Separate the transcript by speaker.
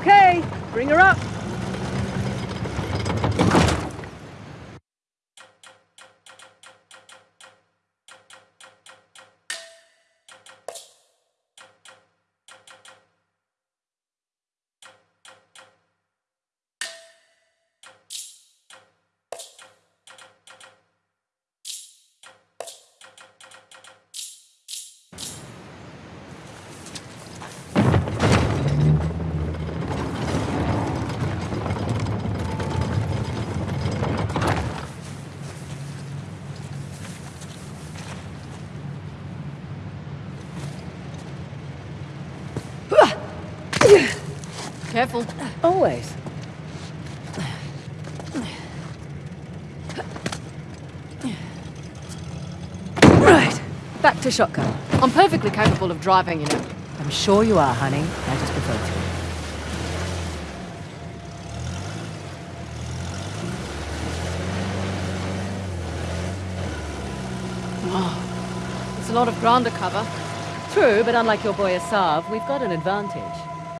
Speaker 1: Okay, bring her up.
Speaker 2: Careful.
Speaker 1: Always. Right. Back to shotgun.
Speaker 2: I'm perfectly capable of driving, you know.
Speaker 1: I'm sure you are, honey. I just prefer to.
Speaker 2: Oh, it's a lot of ground to cover.
Speaker 1: True, but unlike your boy Asav, we've got an advantage.